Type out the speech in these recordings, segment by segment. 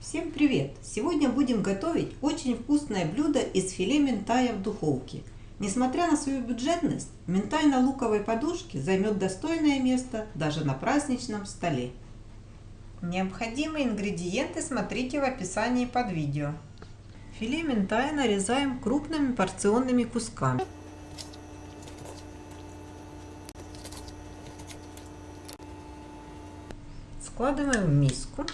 Всем привет! Сегодня будем готовить очень вкусное блюдо из филе минтая в духовке. Несмотря на свою бюджетность, минтай на луковой подушке займет достойное место даже на праздничном столе. Необходимые ингредиенты смотрите в описании под видео. Филе минтая нарезаем крупными порционными кусками. Складываем в миску.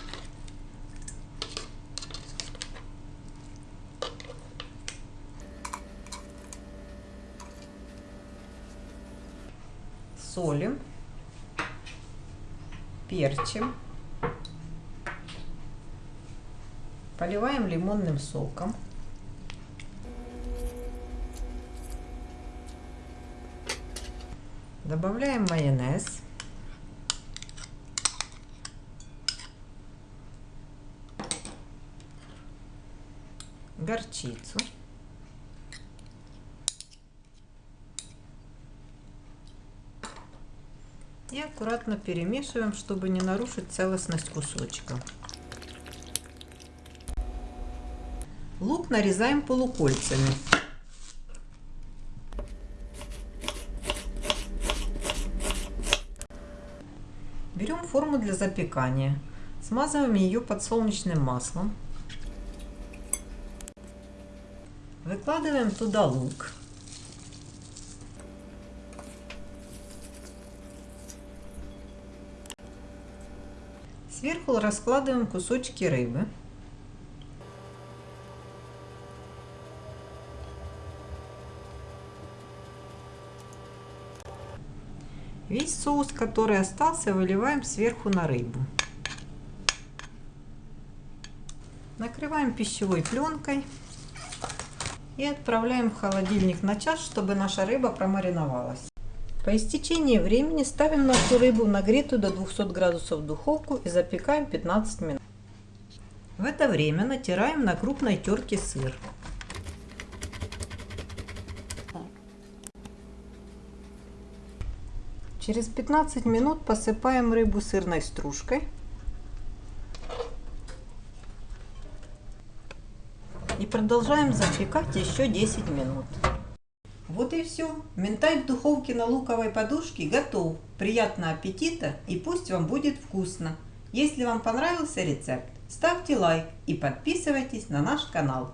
Солим, перчим, поливаем лимонным соком. Добавляем майонез. Горчицу. И аккуратно перемешиваем, чтобы не нарушить целостность кусочка. Лук нарезаем полукольцами. Берем форму для запекания. Смазываем ее подсолнечным маслом. Выкладываем туда лук. Сверху раскладываем кусочки рыбы. Весь соус, который остался, выливаем сверху на рыбу. Накрываем пищевой пленкой и отправляем в холодильник на час, чтобы наша рыба промариновалась. По истечении времени ставим нашу рыбу нагретую до 200 градусов в духовку и запекаем 15 минут. В это время натираем на крупной терке сыр. Через 15 минут посыпаем рыбу сырной стружкой. И продолжаем запекать еще 10 минут. Вот и все. Минтай в духовке на луковой подушке готов. Приятного аппетита и пусть вам будет вкусно. Если вам понравился рецепт, ставьте лайк и подписывайтесь на наш канал.